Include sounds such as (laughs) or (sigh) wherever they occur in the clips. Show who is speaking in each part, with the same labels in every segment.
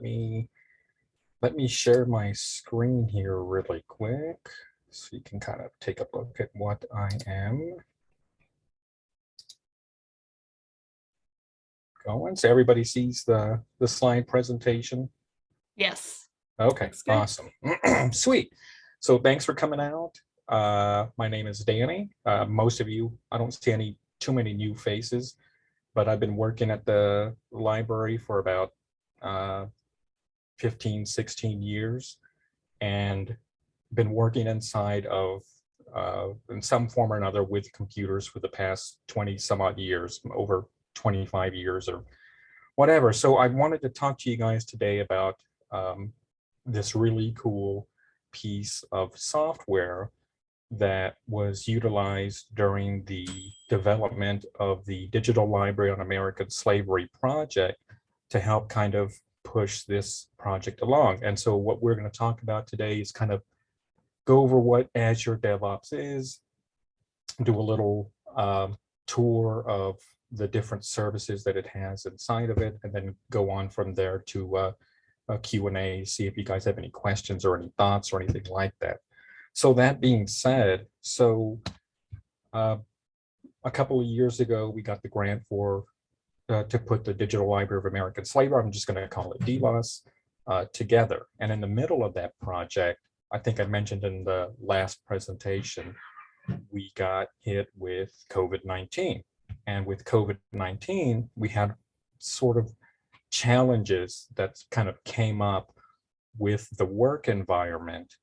Speaker 1: me let me share my screen here really quick so you can kind of take a look at what I am going. So everybody sees the the slide presentation.
Speaker 2: Yes.
Speaker 1: Okay, awesome. (clears throat) Sweet. So thanks for coming out. Uh, my name is Danny. Uh, most of you, I don't see any too many new faces, but I've been working at the library for about uh, 15, 16 years and been working inside of uh, in some form or another with computers for the past 20 some odd years, over 25 years or whatever. So I wanted to talk to you guys today about um, this really cool piece of software that was utilized during the development of the Digital Library on American Slavery project to help kind of push this project along. And so what we're going to talk about today is kind of go over what Azure DevOps is, do a little um, tour of the different services that it has inside of it, and then go on from there to uh, a Q&A, see if you guys have any questions or any thoughts or anything like that. So that being said, so uh, a couple of years ago, we got the grant for uh, to put the Digital Library of American Slavery, I'm just going to call it DLOS, uh, together. And in the middle of that project, I think I mentioned in the last presentation, we got hit with COVID-19. And with COVID-19, we had sort of challenges that kind of came up with the work environment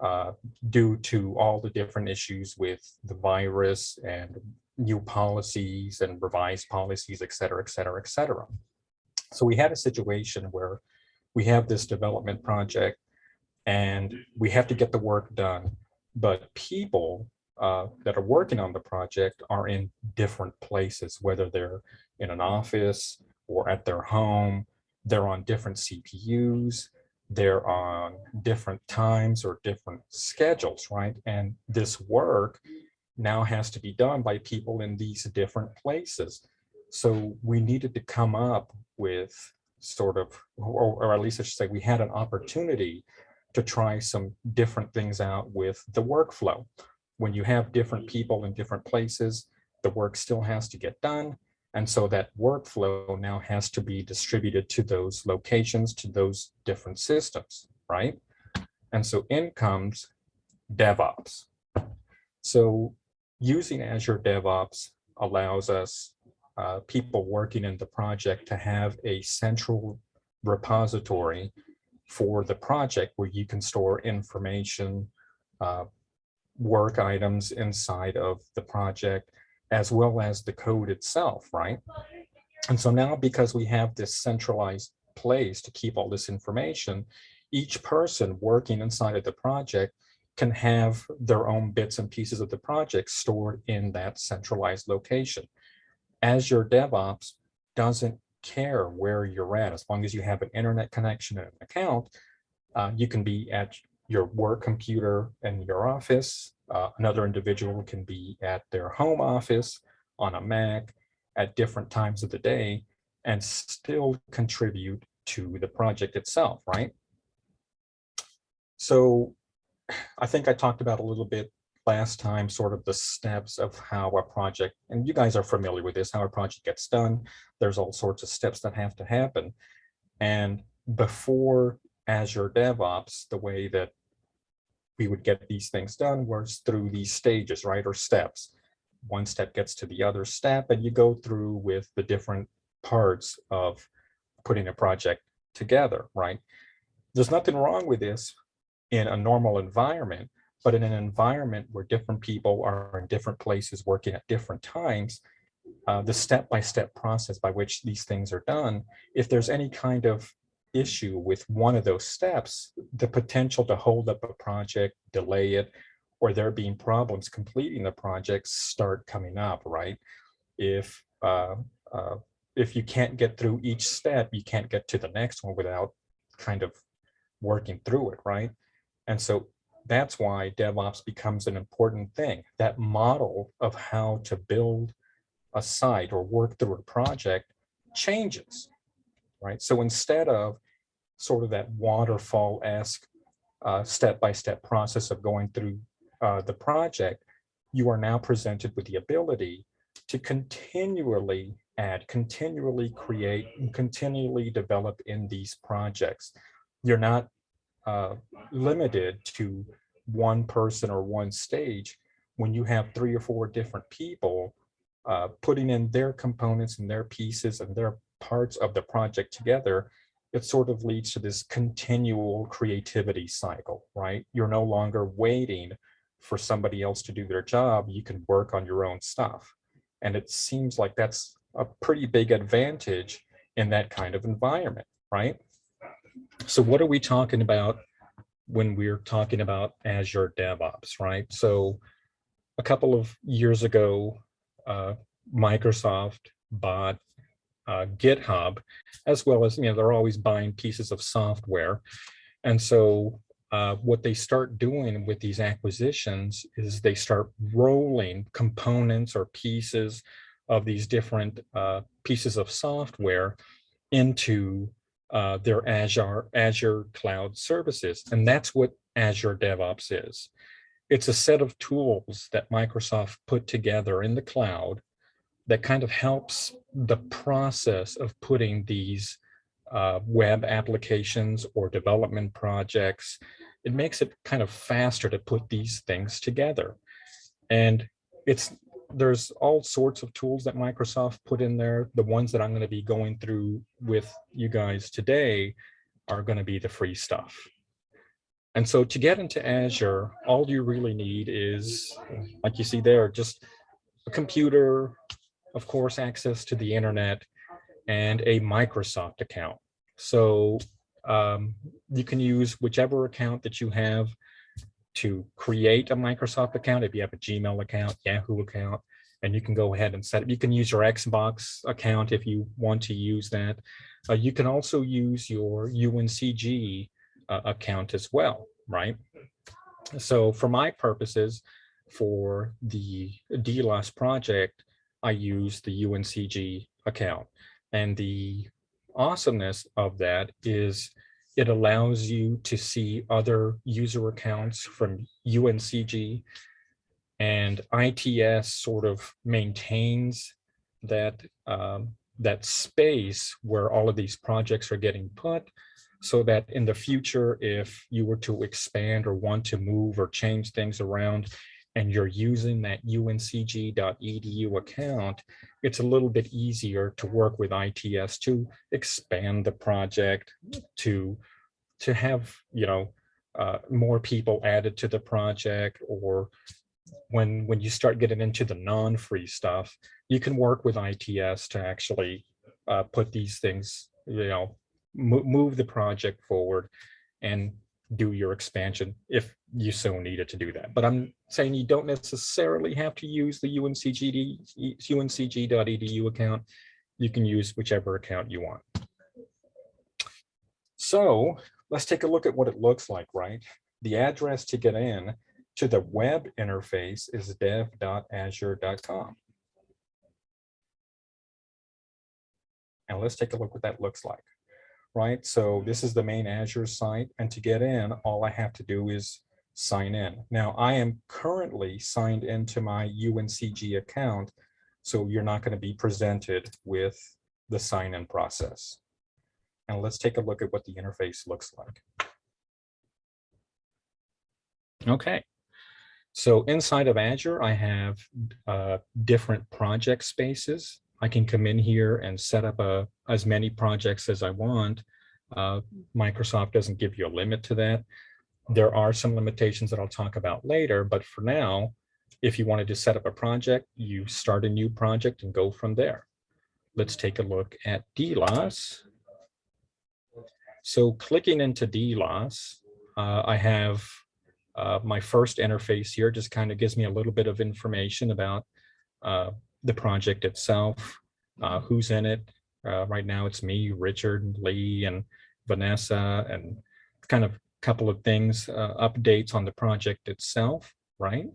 Speaker 1: uh, due to all the different issues with the virus and new policies and revised policies, et cetera, et cetera, et cetera. So we had a situation where we have this development project and we have to get the work done, but people uh, that are working on the project are in different places, whether they're in an office or at their home, they're on different CPUs, they're on different times or different schedules, right? And this work now has to be done by people in these different places. So we needed to come up with sort of, or, or, at least I should say, we had an opportunity to try some different things out with the workflow. When you have different people in different places, the work still has to get done. And so that workflow now has to be distributed to those locations, to those different systems, right? And so in comes DevOps. So using Azure DevOps allows us, uh, people working in the project to have a central repository for the project where you can store information, uh, work items inside of the project, as well as the code itself, right? And so now because we have this centralized place to keep all this information, each person working inside of the project can have their own bits and pieces of the project stored in that centralized location. Azure DevOps doesn't care where you're at. As long as you have an internet connection and an account, uh, you can be at your work computer in your office. Uh, another individual can be at their home office on a Mac at different times of the day and still contribute to the project itself, right? So I think I talked about a little bit last time, sort of the steps of how a project, and you guys are familiar with this, how a project gets done. There's all sorts of steps that have to happen. And before Azure DevOps, the way that we would get these things done was through these stages, right, or steps. One step gets to the other step, and you go through with the different parts of putting a project together, right? There's nothing wrong with this in a normal environment, but in an environment where different people are in different places working at different times, uh, the step-by-step -step process by which these things are done, if there's any kind of issue with one of those steps, the potential to hold up a project, delay it, or there being problems completing the project start coming up, right? If uh, uh, if you can't get through each step, you can't get to the next one without kind of working through it, right? And so that's why DevOps becomes an important thing. That model of how to build a site or work through a project changes, right? So instead of sort of that waterfall-esque uh, step-by-step process of going through uh, the project, you are now presented with the ability to continually add, continually create, and continually develop in these projects. You're not uh, limited to one person or one stage when you have three or four different people uh, putting in their components and their pieces and their parts of the project together, it sort of leads to this continual creativity cycle, right? You're no longer waiting for somebody else to do their job. You can work on your own stuff. And it seems like that's a pretty big advantage in that kind of environment, right? So what are we talking about when we're talking about Azure DevOps, right? So a couple of years ago, uh, Microsoft bought uh, GitHub, as well as, you know, they're always buying pieces of software. And so uh, what they start doing with these acquisitions is they start rolling components or pieces of these different uh, pieces of software into uh, their Azure, Azure cloud services. And that's what Azure DevOps is. It's a set of tools that Microsoft put together in the cloud that kind of helps the process of putting these uh, web applications or development projects. It makes it kind of faster to put these things together. And it's there's all sorts of tools that Microsoft put in there. The ones that I'm going to be going through with you guys today are going to be the free stuff. And so to get into Azure, all you really need is, like you see there, just a computer, of course, access to the internet, and a Microsoft account. So um, you can use whichever account that you have to create a Microsoft account, if you have a Gmail account, Yahoo account, and you can go ahead and set it. You can use your Xbox account if you want to use that. Uh, you can also use your UNCG uh, account as well, right? So for my purposes, for the DLOS project, I use the UNCG account. And the awesomeness of that is it allows you to see other user accounts from UNCG and ITS sort of maintains that um, that space where all of these projects are getting put so that in the future, if you were to expand or want to move or change things around and you're using that uncg.edu account, it's a little bit easier to work with ITS to expand the project, to, to have, you know, uh, more people added to the project or when when you start getting into the non-free stuff, you can work with ITS to actually uh, put these things, you know, move the project forward and do your expansion if you so needed to do that. But I'm saying you don't necessarily have to use the UNCG, uncg.edu account. You can use whichever account you want. So let's take a look at what it looks like, right? The address to get in to the web interface is dev.azure.com. And let's take a look what that looks like right? So this is the main Azure site. And to get in, all I have to do is sign in. Now I am currently signed into my UNCG account. So you're not going to be presented with the sign in process. And let's take a look at what the interface looks like. Okay. So inside of Azure, I have uh, different project spaces. I can come in here and set up a, as many projects as I want. Uh, Microsoft doesn't give you a limit to that. There are some limitations that I'll talk about later, but for now, if you wanted to set up a project, you start a new project and go from there. Let's take a look at DLOS. So clicking into DLOS, uh, I have uh, my first interface here, just kind of gives me a little bit of information about uh, the project itself, uh, who's in it. Uh, right now it's me, Richard, Lee, and Vanessa, and kind of couple of things, uh, updates on the project itself, right?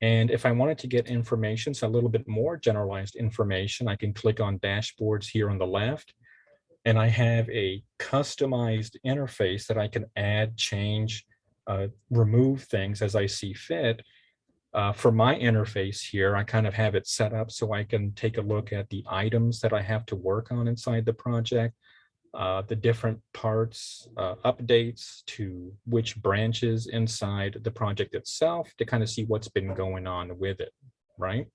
Speaker 1: And if I wanted to get information, so a little bit more generalized information, I can click on dashboards here on the left. And I have a customized interface that I can add, change, uh, remove things as I see fit. Uh, for my interface here, I kind of have it set up so I can take a look at the items that I have to work on inside the project, uh, the different parts, uh, updates to which branches inside the project itself to kind of see what's been going on with it, right?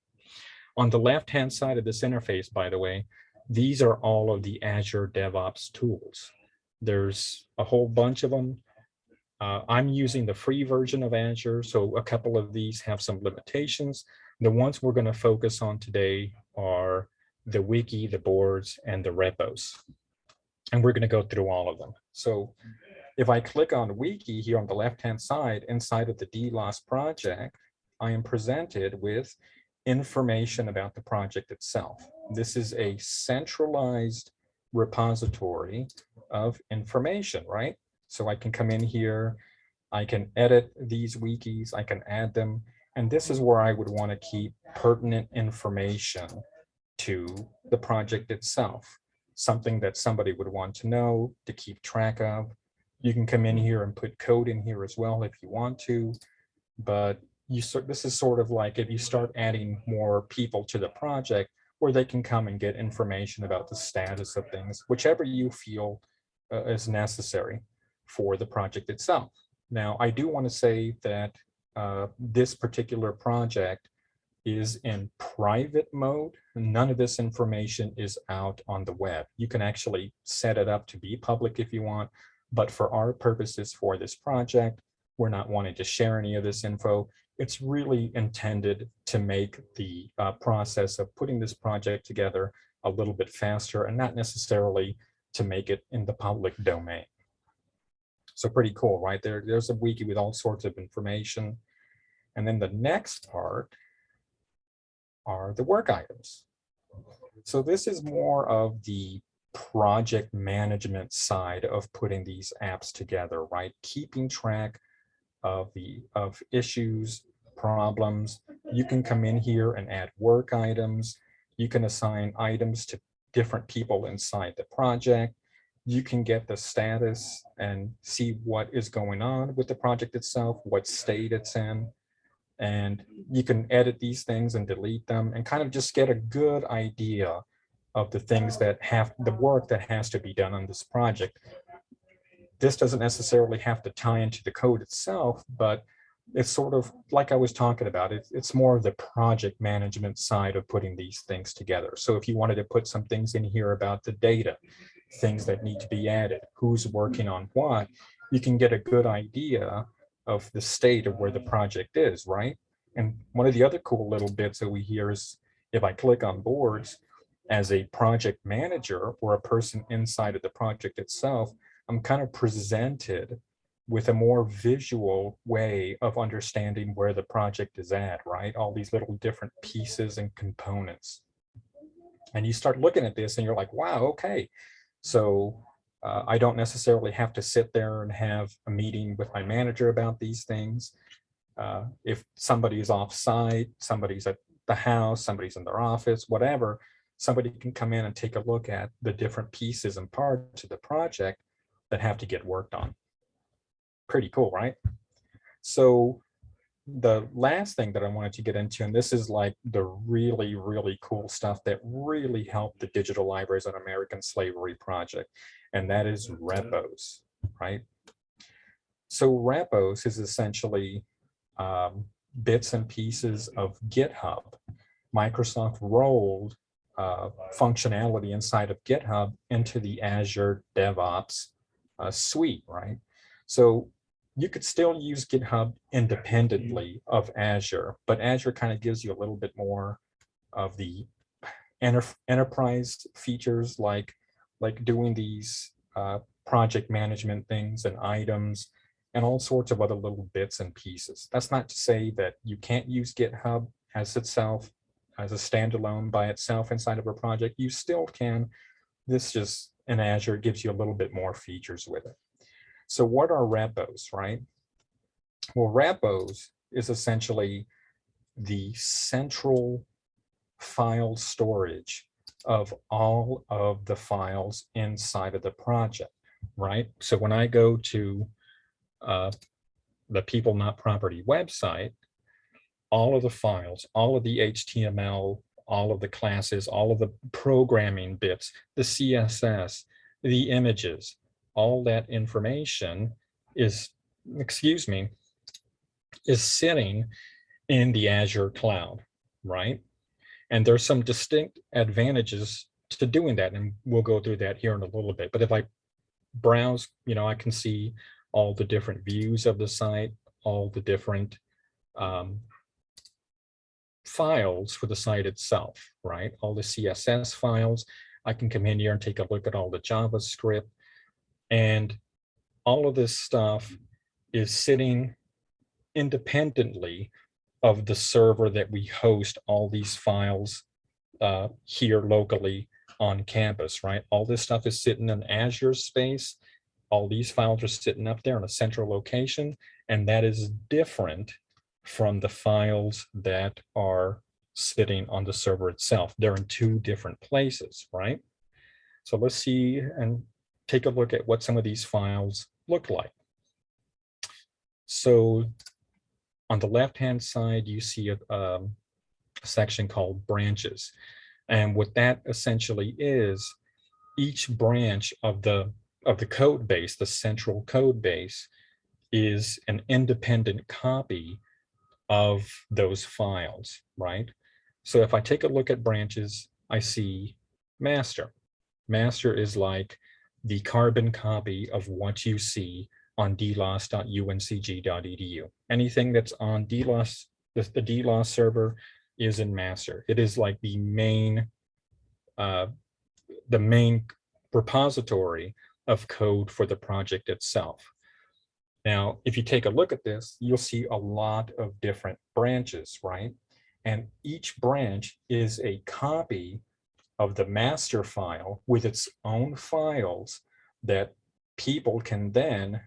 Speaker 1: On the left-hand side of this interface, by the way, these are all of the Azure DevOps tools. There's a whole bunch of them. Uh, I'm using the free version of Azure, so a couple of these have some limitations. The ones we're going to focus on today are the wiki, the boards, and the repos. And we're going to go through all of them. So if I click on wiki here on the left-hand side inside of the DLOS project, I am presented with information about the project itself. This is a centralized repository of information, right? So I can come in here, I can edit these wikis, I can add them, and this is where I would want to keep pertinent information to the project itself, something that somebody would want to know, to keep track of. You can come in here and put code in here as well if you want to, but you sort this is sort of like if you start adding more people to the project where they can come and get information about the status of things, whichever you feel uh, is necessary for the project itself. Now, I do want to say that uh, this particular project is in private mode. None of this information is out on the web. You can actually set it up to be public if you want, but for our purposes for this project, we're not wanting to share any of this info it's really intended to make the uh, process of putting this project together a little bit faster and not necessarily to make it in the public domain. So pretty cool, right? There, there's a wiki with all sorts of information. And then the next part are the work items. So this is more of the project management side of putting these apps together, right? Keeping track of the of issues, problems. You can come in here and add work items. You can assign items to different people inside the project. You can get the status and see what is going on with the project itself, what state it's in. And you can edit these things and delete them and kind of just get a good idea of the things oh. that have the work that has to be done on this project this doesn't necessarily have to tie into the code itself, but it's sort of like I was talking about, it, it's more of the project management side of putting these things together. So if you wanted to put some things in here about the data, things that need to be added, who's working on what, you can get a good idea of the state of where the project is, right? And one of the other cool little bits that we hear is if I click on boards as a project manager or a person inside of the project itself, I'm kind of presented with a more visual way of understanding where the project is at, right? All these little different pieces and components. And you start looking at this and you're like, wow, okay. So uh, I don't necessarily have to sit there and have a meeting with my manager about these things. Uh, if somebody is off site, somebody's at the house, somebody's in their office, whatever, somebody can come in and take a look at the different pieces and parts of the project that have to get worked on. Pretty cool, right? So the last thing that I wanted to get into, and this is like the really, really cool stuff that really helped the Digital Libraries on American Slavery Project, and that is repos, right? So repos is essentially um, bits and pieces of GitHub. Microsoft rolled uh, functionality inside of GitHub into the Azure DevOps uh, suite, right? So you could still use GitHub independently of Azure, but Azure kind of gives you a little bit more of the enter enterprise features like, like doing these uh, project management things and items and all sorts of other little bits and pieces. That's not to say that you can't use GitHub as itself, as a standalone by itself inside of a project. You still can. This just in Azure gives you a little bit more features with it. So what are repos, right? Well, repos is essentially the central file storage of all of the files inside of the project, right? So when I go to uh, the People Not Property website, all of the files, all of the HTML, all of the classes, all of the programming bits, the CSS, the images, all that information is, excuse me, is sitting in the Azure cloud, right? And there's some distinct advantages to doing that. And we'll go through that here in a little bit. But if I browse, you know, I can see all the different views of the site, all the different um, files for the site itself, right? All the CSS files. I can come in here and take a look at all the JavaScript. And all of this stuff is sitting independently of the server that we host all these files uh, here locally on campus, right? All this stuff is sitting in Azure space. All these files are sitting up there in a central location, and that is different from the files that are sitting on the server itself. They're in two different places, right? So let's see and take a look at what some of these files look like. So on the left-hand side, you see a, um, a section called branches. And what that essentially is, each branch of the of the code base, the central code base, is an independent copy of those files, right? So if I take a look at branches, I see master. Master is like the carbon copy of what you see on dlos.uncg.edu. Anything that's on DLOS, the, the server is in master. It is like the main, uh, the main repository of code for the project itself. Now, if you take a look at this, you'll see a lot of different branches, right? And each branch is a copy of the master file with its own files that people can then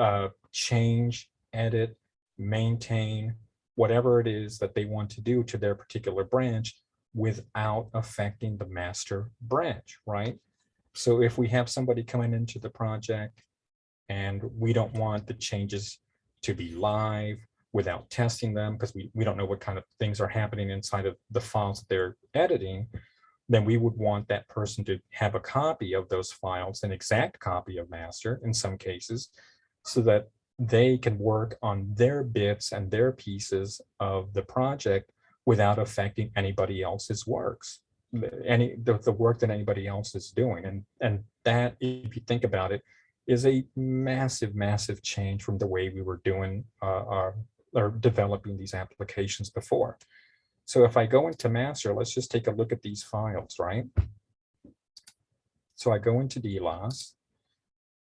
Speaker 1: uh, change, edit, maintain, whatever it is that they want to do to their particular branch without affecting the master branch, right? So if we have somebody coming into the project and we don't want the changes to be live without testing them because we, we don't know what kind of things are happening inside of the files that they're editing, then we would want that person to have a copy of those files, an exact copy of master in some cases, so that they can work on their bits and their pieces of the project without affecting anybody else's works any the, the work that anybody else is doing. And and that if you think about it is a massive massive change from the way we were doing uh, our or developing these applications before. So if i go into master let's just take a look at these files right? So i go into dlos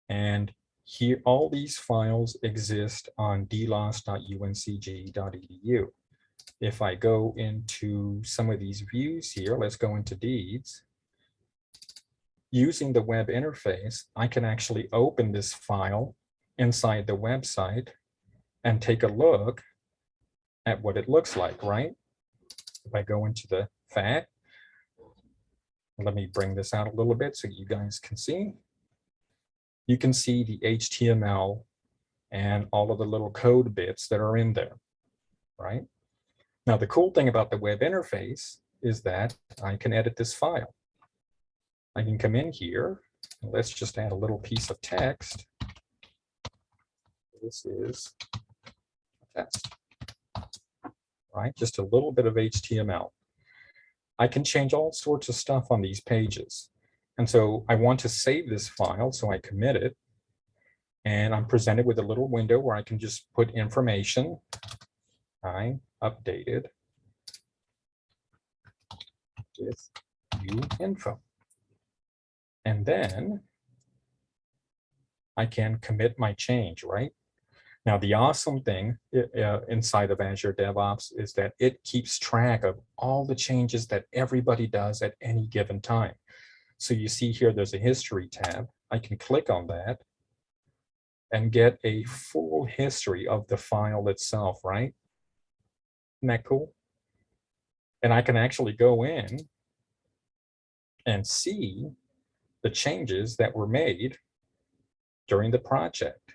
Speaker 1: and here, all these files exist on dlos.uncg.edu. If I go into some of these views here, let's go into deeds. Using the web interface, I can actually open this file inside the website and take a look at what it looks like, right? If I go into the fact, let me bring this out a little bit so you guys can see you can see the HTML and all of the little code bits that are in there, right? Now, the cool thing about the web interface is that I can edit this file. I can come in here, and let's just add a little piece of text. This is test, right? Just a little bit of HTML. I can change all sorts of stuff on these pages. And so I want to save this file, so I commit it. And I'm presented with a little window where I can just put information. I updated with new info. And then I can commit my change, right? Now, the awesome thing uh, inside of Azure DevOps is that it keeps track of all the changes that everybody does at any given time. So you see here, there's a history tab. I can click on that and get a full history of the file itself, right? Isn't that cool? And I can actually go in and see the changes that were made during the project,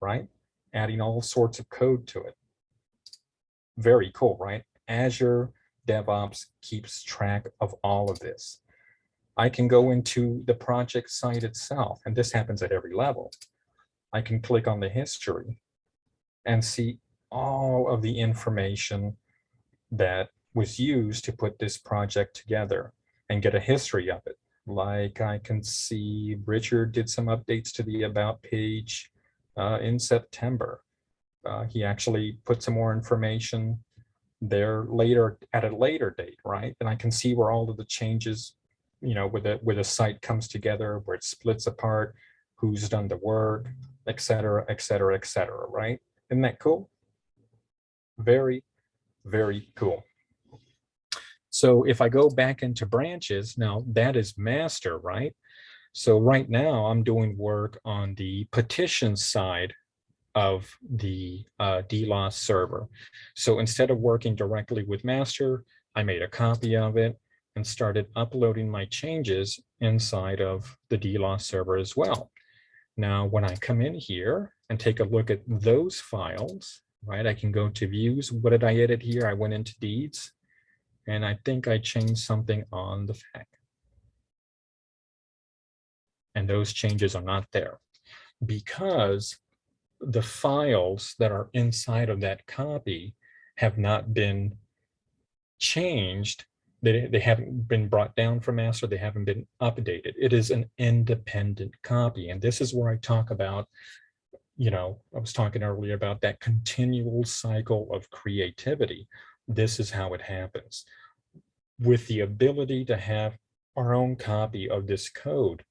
Speaker 1: right? Adding all sorts of code to it. Very cool, right? Azure DevOps keeps track of all of this. I can go into the project site itself, and this happens at every level. I can click on the history and see all of the information that was used to put this project together and get a history of it. Like I can see Richard did some updates to the about page uh, in September. Uh, he actually put some more information there later at a later date, right? And I can see where all of the changes, you know, where the, where the site comes together, where it splits apart, who's done the work, et cetera, et cetera, et cetera, right? Isn't that cool? Very, very cool. So if I go back into branches, now that is master, right? So right now I'm doing work on the petition side of the uh, DLOS server. So instead of working directly with master, I made a copy of it and started uploading my changes inside of the DLOS server as well. Now, when I come in here and take a look at those files, right, I can go to views. What did I edit here? I went into deeds and I think I changed something on the FAQ. And those changes are not there because the files that are inside of that copy have not been changed. They, they haven't been brought down from master. They haven't been updated. It is an independent copy. And this is where I talk about, you know, I was talking earlier about that continual cycle of creativity. This is how it happens. With the ability to have our own copy of this code,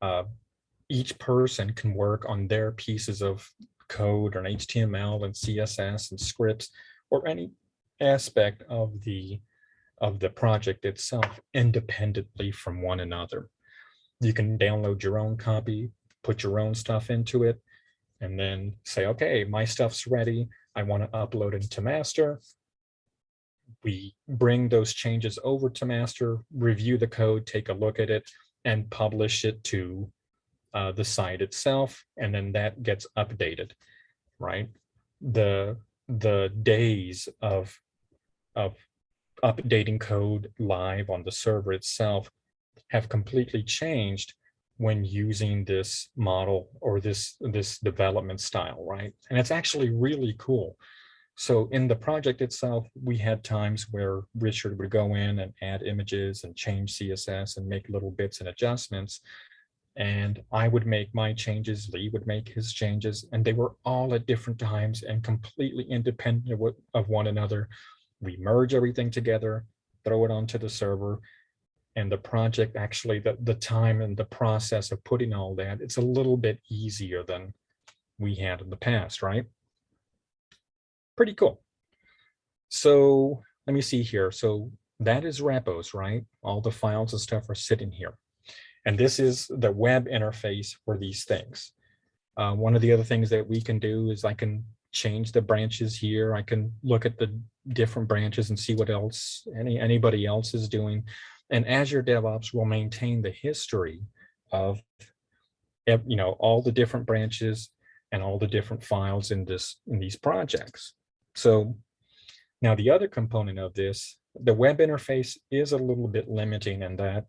Speaker 1: uh, each person can work on their pieces of code or an HTML and CSS and scripts or any aspect of the of the project itself independently from one another. You can download your own copy, put your own stuff into it, and then say, okay, my stuff's ready. I want to upload it to master. We bring those changes over to master, review the code, take a look at it, and publish it to uh, the site itself, and then that gets updated, right? The the days of of updating code live on the server itself have completely changed when using this model or this this development style, right? And it's actually really cool. So in the project itself, we had times where Richard would go in and add images and change CSS and make little bits and adjustments and I would make my changes, Lee would make his changes, and they were all at different times and completely independent of, one another. We merge everything together, throw it onto the server, and the project actually, the, the time and the process of putting all that, it's a little bit easier than we had in the past, right? Pretty cool. So let me see here. So that is repos, right? All the files and stuff are sitting here. And this is the web interface for these things. Uh, one of the other things that we can do is I can change the branches here. I can look at the different branches and see what else any anybody else is doing. And Azure DevOps will maintain the history of you know all the different branches and all the different files in this in these projects. So now the other component of this, the web interface is a little bit limiting in that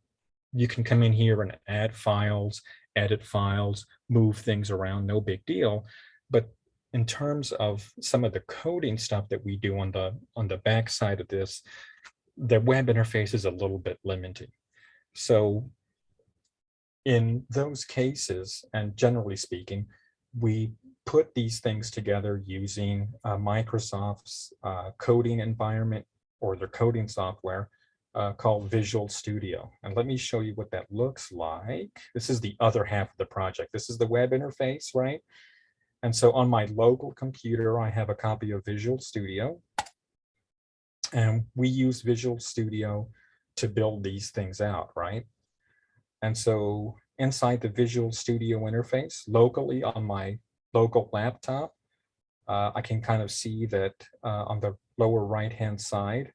Speaker 1: you can come in here and add files, edit files, move things around, no big deal. But in terms of some of the coding stuff that we do on the on the back side of this, the web interface is a little bit limiting. So in those cases, and generally speaking, we put these things together using uh, Microsoft's uh, coding environment or their coding software uh, called Visual Studio. And let me show you what that looks like. This is the other half of the project. This is the web interface, right? And so on my local computer, I have a copy of Visual Studio. And we use Visual Studio to build these things out, right? And so inside the Visual Studio interface, locally on my local laptop, uh, I can kind of see that uh, on the lower right-hand side,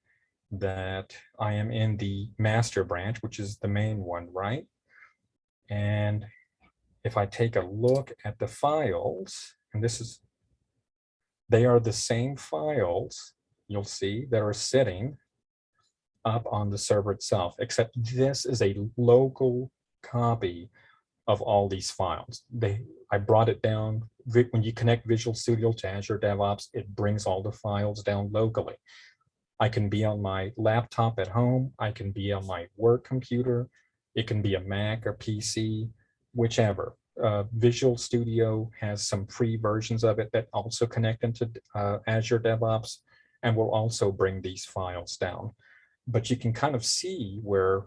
Speaker 1: that I am in the master branch, which is the main one, right? And if I take a look at the files, and this is, they are the same files, you'll see, that are sitting up on the server itself, except this is a local copy of all these files. They, I brought it down, when you connect Visual Studio to Azure DevOps, it brings all the files down locally. I can be on my laptop at home, I can be on my work computer, it can be a Mac or PC, whichever. Uh, Visual Studio has some free versions of it that also connect into uh, Azure DevOps and will also bring these files down. But you can kind of see where,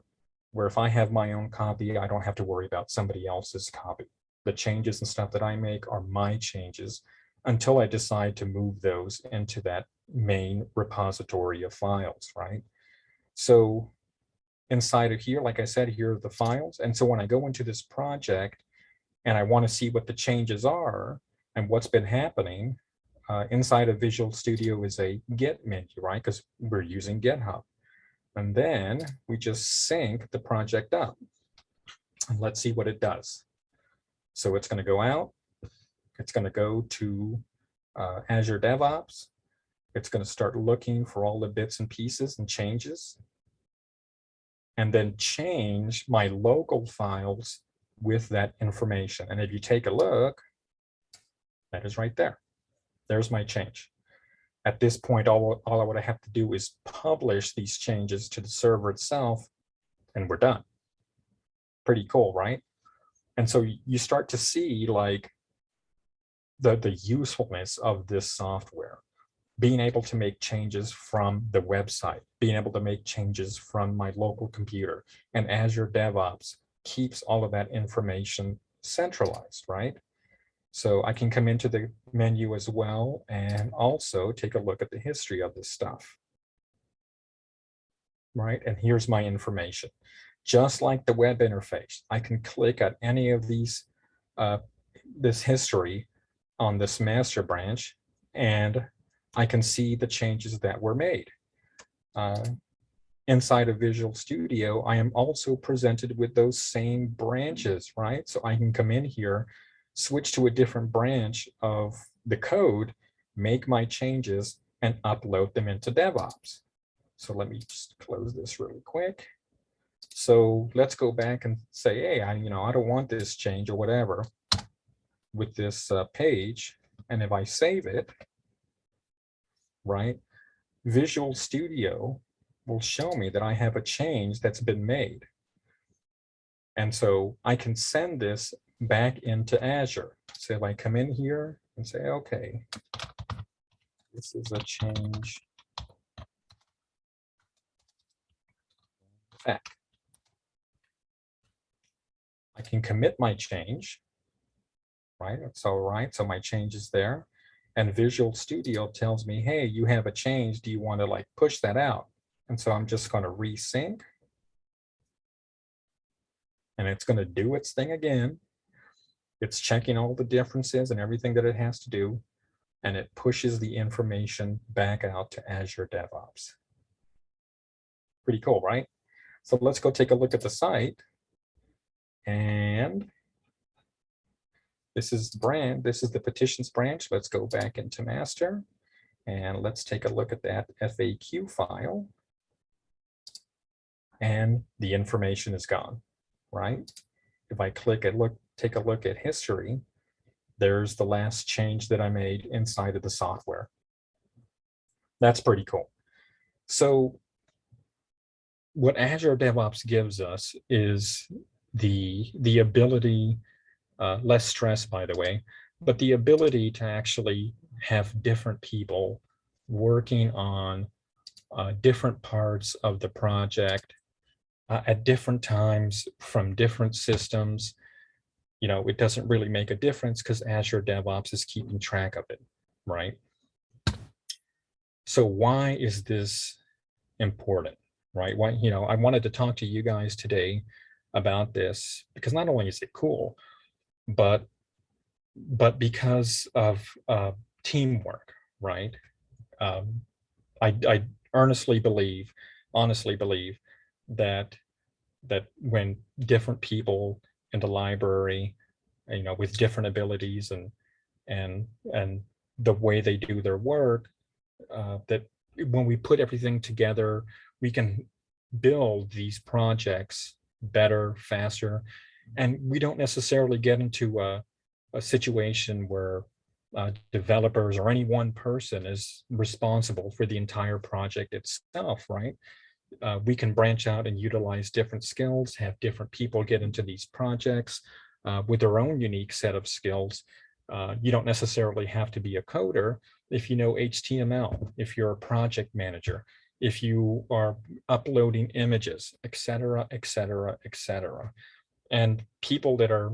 Speaker 1: where if I have my own copy, I don't have to worry about somebody else's copy. The changes and stuff that I make are my changes until I decide to move those into that main repository of files, right? So inside of here, like I said, here are the files. And so when I go into this project and I want to see what the changes are and what's been happening, uh, inside of Visual Studio is a Git menu, right? Because we're using GitHub. And then we just sync the project up. And let's see what it does. So it's going to go out. It's going to go to uh, Azure DevOps. It's going to start looking for all the bits and pieces and changes. And then change my local files with that information. And if you take a look, that is right there. There's my change. At this point, all, all I would have to do is publish these changes to the server itself, and we're done. Pretty cool, right? And so you start to see like the, the usefulness of this software, being able to make changes from the website, being able to make changes from my local computer and Azure DevOps keeps all of that information centralized, right? So I can come into the menu as well and also take a look at the history of this stuff. Right, and here's my information. Just like the web interface, I can click at any of these, uh, this history on this master branch, and I can see the changes that were made. Uh, inside of Visual Studio, I am also presented with those same branches, right? So I can come in here, switch to a different branch of the code, make my changes, and upload them into DevOps. So let me just close this really quick. So let's go back and say, hey, I, you know, I don't want this change or whatever with this uh, page. And if I save it, right, Visual Studio will show me that I have a change that's been made. And so I can send this back into Azure. So if I come in here and say, okay, this is a change back. I can commit my change, right? It's all right. So my change is there. And Visual Studio tells me, hey, you have a change. Do you want to like push that out? And so I'm just going to resync. And it's going to do its thing again. It's checking all the differences and everything that it has to do. And it pushes the information back out to Azure DevOps. Pretty cool, right? So let's go take a look at the site. And this is the brand, this is the petitions branch. Let's go back into master and let's take a look at that FAQ file. And the information is gone, right? If I click and look, take a look at history, there's the last change that I made inside of the software. That's pretty cool. So what Azure DevOps gives us is the, the ability, uh, less stress, by the way, but the ability to actually have different people working on uh, different parts of the project uh, at different times from different systems. You know, it doesn't really make a difference because Azure DevOps is keeping track of it, right? So why is this important, right? Why, you know, I wanted to talk to you guys today about this because not only is it cool, but but because of uh, teamwork, right? Um, I, I earnestly believe honestly believe that that when different people in the library, you know, with different abilities and and and the way they do their work, uh, that when we put everything together, we can build these projects better, faster, and we don't necessarily get into a, a situation where uh, developers or any one person is responsible for the entire project itself, right? Uh, we can branch out and utilize different skills, have different people get into these projects uh, with their own unique set of skills. Uh, you don't necessarily have to be a coder if you know HTML, if you're a project manager, if you are uploading images, et cetera, et cetera, et cetera. And people that are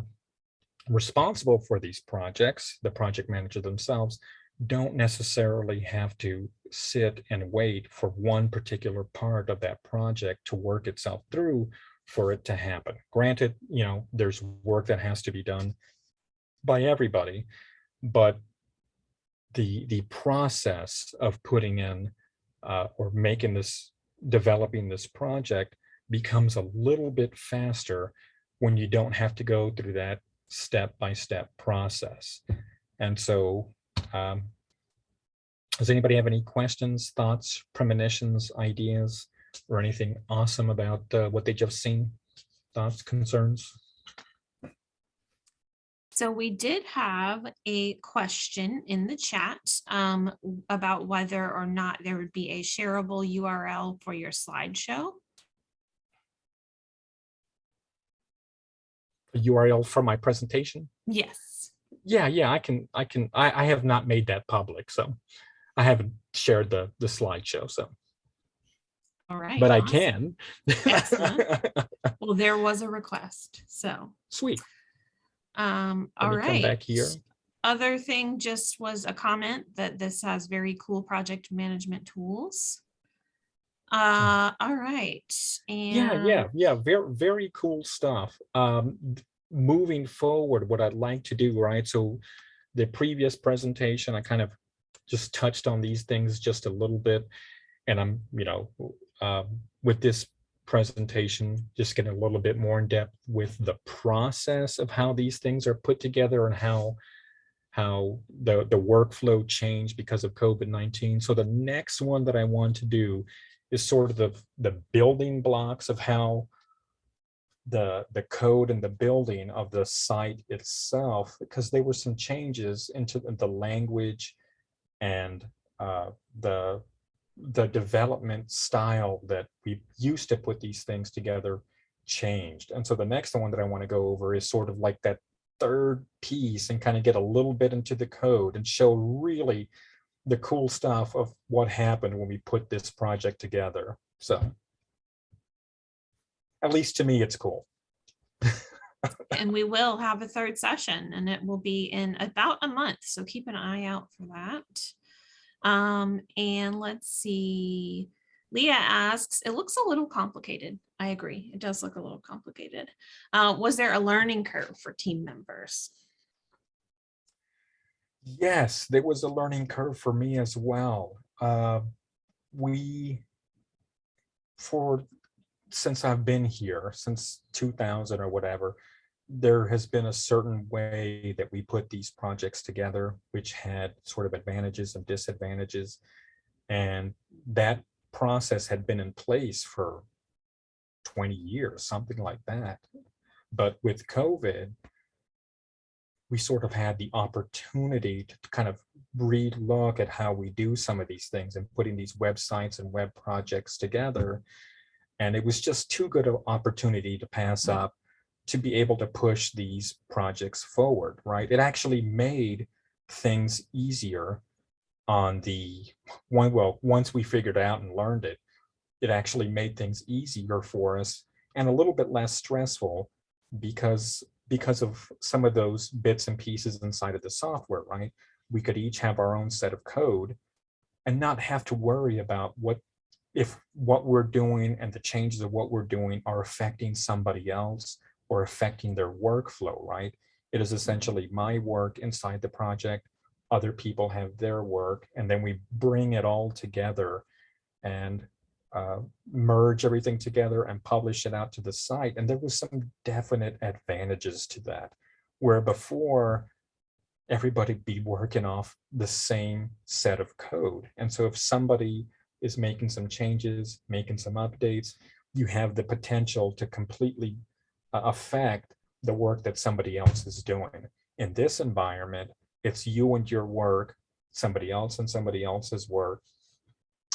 Speaker 1: responsible for these projects, the project manager themselves, don't necessarily have to sit and wait for one particular part of that project to work itself through for it to happen. Granted, you know, there's work that has to be done by everybody, but the the process of putting in uh, or making this, developing this project becomes a little bit faster when you don't have to go through that step-by-step -step process. And so um, does anybody have any questions, thoughts, premonitions, ideas, or anything awesome about uh, what they just seen? Thoughts, concerns?
Speaker 2: So we did have a question in the chat um, about whether or not there would be a shareable URL for your slideshow.
Speaker 1: A URL for my presentation?
Speaker 2: Yes.
Speaker 1: Yeah, yeah, I can, I can, I, I have not made that public, so I haven't shared the the slideshow, so.
Speaker 2: All right.
Speaker 1: But I
Speaker 2: awesome.
Speaker 1: can. (laughs)
Speaker 2: Well, there was a request, so.
Speaker 1: Sweet.
Speaker 2: Um, all
Speaker 1: come back here.
Speaker 2: Other thing just was a comment that this has very cool project management tools. Uh, all right. And
Speaker 1: Yeah, yeah, yeah. Very, very cool stuff. Um, moving forward, what I'd like to do, right? So the previous presentation, I kind of just touched on these things just a little bit. And I'm, you know, um, with this presentation, just getting a little bit more in depth with the process of how these things are put together and how how the, the workflow changed because of COVID-19. So the next one that I want to do is sort of the, the building blocks of how the, the code and the building of the site itself, because there were some changes into the language and uh, the the development style that we used to put these things together changed. And so the next one that I want to go over is sort of like that third piece and kind of get a little bit into the code and show really the cool stuff of what happened when we put this project together. So at least to me, it's cool. (laughs)
Speaker 2: and we will have a third session and it will be in about a month. So keep an eye out for that. Um, and let's see. Leah asks, it looks a little complicated. I agree. It does look a little complicated. Uh, was there a learning curve for team members?
Speaker 1: Yes, there was a learning curve for me as well. Uh, we, for since I've been here, since 2000 or whatever, there has been a certain way that we put these projects together, which had sort of advantages and disadvantages. And that process had been in place for 20 years, something like that. But with COVID, we sort of had the opportunity to kind of relook at how we do some of these things and putting these websites and web projects together. And it was just too good an opportunity to pass mm-hmm. up to be able to push these projects forward, right? It actually made things easier on the one, well, once we figured out and learned it, it actually made things easier for us and a little bit less stressful because because of some of those bits and pieces inside of the software, right? We could each have our own set of code and not have to worry about what if what we're doing and the changes of what we're doing are affecting somebody else or affecting their workflow, right? It is mm-hmm. essentially my work inside the project, other people have their work, and then we bring it all together and uh, merge everything together and publish it out to the site. And there was some definite advantages to that, where before everybody be working off the same set of code. And so if somebody is making some changes, making some updates, you have the potential to completely uh, affect the work that somebody else is doing. In this environment, it's you and your work, somebody else and somebody else's work.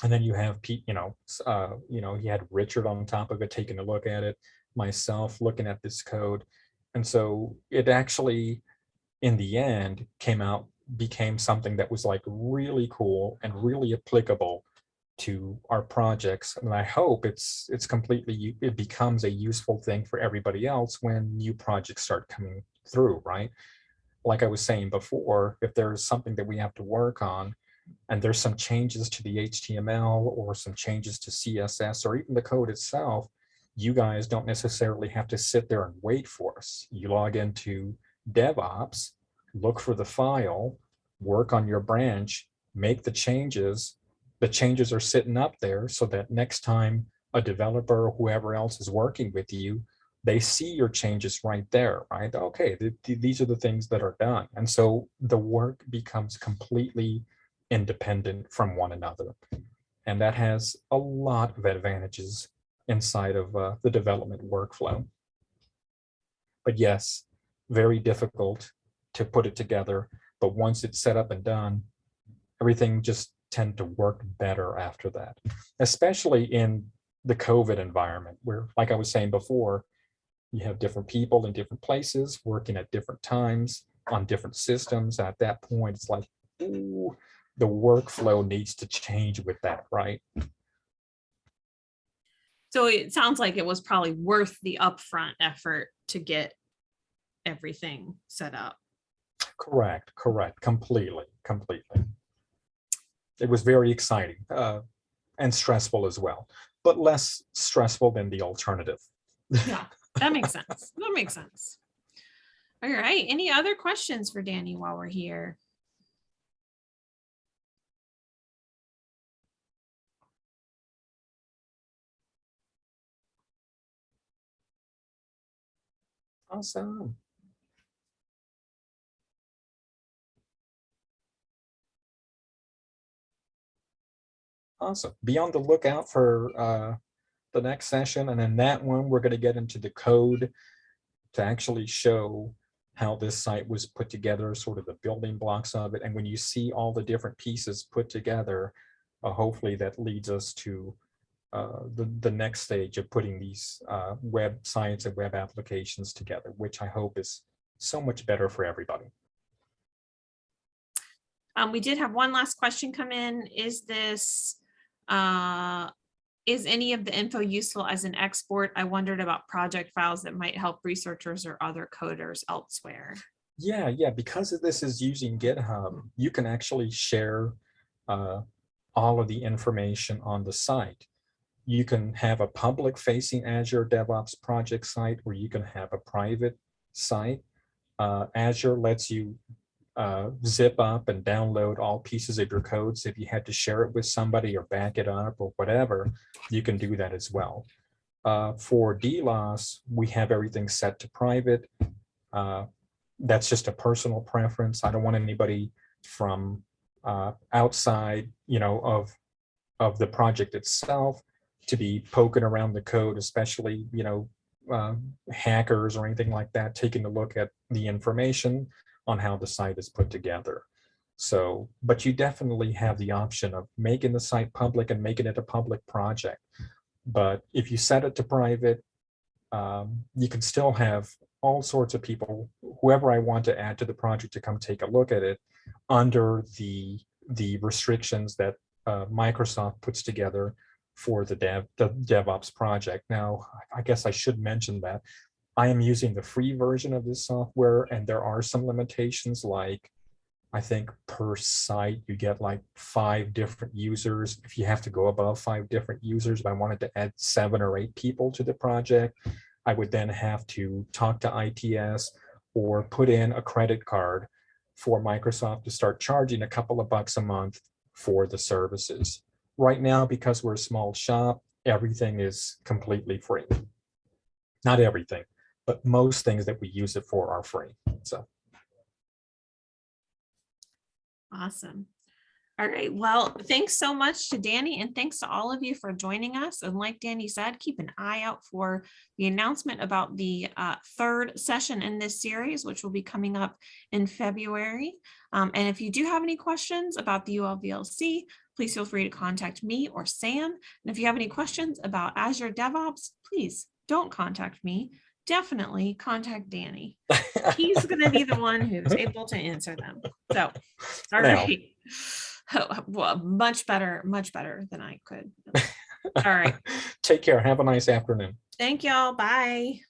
Speaker 1: And then you have Pete, you know, uh, you know, he had Richard on top of it, taking a look at it, myself looking at this code. And so it actually, in the end, came out, became something that was like really cool and really applicable to our projects. And I hope it's it's completely, it becomes a useful thing for everybody else when new projects start coming through, right? Like I was saying before, if there's something that we have to work on and there's some changes to the HTML or some changes to CSS or even the code itself, you guys don't necessarily have to sit there and wait for us. You log into DevOps, look for the file, work on your branch, make the changes. The changes are sitting up there so that next time a developer or whoever else is working with you, they see your changes right there, right? Okay, th- th- these are the things that are done. And so the work becomes completely independent from one another. And that has a lot of advantages inside of uh, the development workflow. But yes, very difficult to put it together. But once it's set up and done, everything just tend to work better after that, especially in the COVID environment where, like I was saying before, you have different people in different places working at different times on different systems. At that point, it's like, ooh, the workflow needs to change with that, right?
Speaker 2: So it sounds like it was probably worth the upfront effort to get everything set up.
Speaker 1: Correct, correct, completely, completely. It was very exciting uh, and stressful as well, but less stressful than the alternative.
Speaker 2: Yeah, that makes sense. That makes sense. All right, any other questions for Danny while we're here?
Speaker 1: Awesome. Awesome. Be on the lookout for uh, the next session. And in that one, we're going to get into the code to actually show how this site was put together, sort of the building blocks of it. And when you see all the different pieces put together, uh, hopefully that leads us to the, the next stage of putting these uh, websites and web applications together, which I hope is so much better for everybody.
Speaker 2: Um, we did have one last question come in. Is this, uh, is any of the info useful as an export? I wondered about project files that might help researchers or other coders elsewhere.
Speaker 1: Yeah, yeah, because of this is using GitHub, you can actually share uh, all of the information on the site. You can have a public facing Azure DevOps project site or you can have a private site. Uh, Azure lets you uh, zip up and download all pieces of your code. So if you had to share it with somebody or back it up or whatever, you can do that as well. Uh, for DLoS, we have everything set to private. Uh, that's just a personal preference. I don't want anybody from uh, outside, you know, of of the project itself to be poking around the code, especially, you know, uh, hackers or anything like that, taking a look at the information on how the site is put together. So, but you definitely have the option of making the site public and making it a public project. But if you set it to private, um, you can still have all sorts of people, whoever I want to add to the project to come take a look at it under the, the restrictions that uh, Microsoft puts together for the dev, the DevOps project. Now, I guess I should mention that I am using the free version of this software and there are some limitations like I think per site you get like five different users. If you have to go above five different users, if I wanted to add seven or eight people to the project, I would then have to talk to ITS or put in a credit card for Microsoft to start charging a couple of bucks a month for the services. Right now, because we're a small shop, everything is completely free. Not everything, but most things that we use it for are free. So
Speaker 2: Awesome. All right, well, thanks so much to Danny and thanks to all of you for joining us. And like Danny said, keep an eye out for the announcement about the uh, third session in this series, which will be coming up in February. Um, and if you do have any questions about the ULVLC, please feel free to contact me or Sam. And if you have any questions about Azure DevOps, please don't contact me. Definitely contact Danny. He's going to be the one who's (laughs) able to answer them. So, all
Speaker 1: Now.
Speaker 2: right. Oh, (laughs) well, much better, much better than I could. All right. (laughs)
Speaker 1: Take care. Have a nice afternoon.
Speaker 2: Thank y'all. Bye.